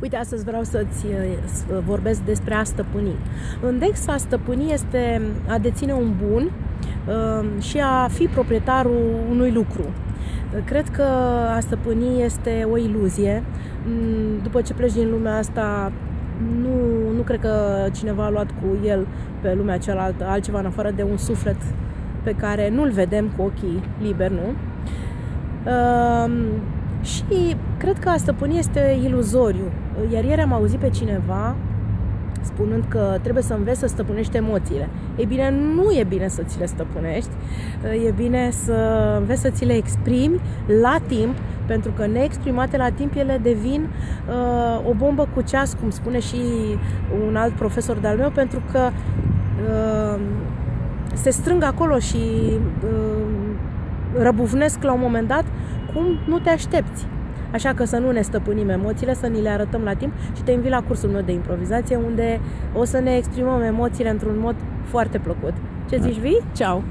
Uite, astăzi vreau să-ți uh, vorbesc despre a stăpâni. Index a stăpâni este a deține un bun uh, și a fi proprietarul unui lucru. Cred că a stăpâni este o iluzie. Mm, după ce pleci din lumea asta, nu, nu cred că cineva a luat cu el pe lumea cealaltă altceva în afară de un suflet pe care nu-l vedem cu ochii liberi, nu? Uh, și cred că a stăpâni este iluzoriu. Iar ieri am auzit pe cineva spunând că trebuie să înveți să stăpânești emoțiile. E bine, nu e bine să ți le stăpânești, e bine să înveți să ți le exprimi la timp, pentru că neexprimate la timp ele devin uh, o bombă cu ceas, cum spune și un alt profesor de-al meu, pentru că uh, se strâng acolo și uh, răbufnesc la un moment dat cum nu te aștepți. Așa că să nu ne stăpânim emoțiile, să ni le arătăm la timp și te invit la cursul meu de improvizație unde o să ne exprimăm emoțiile într-un mod foarte plăcut. Ce zici, vii? Ceau!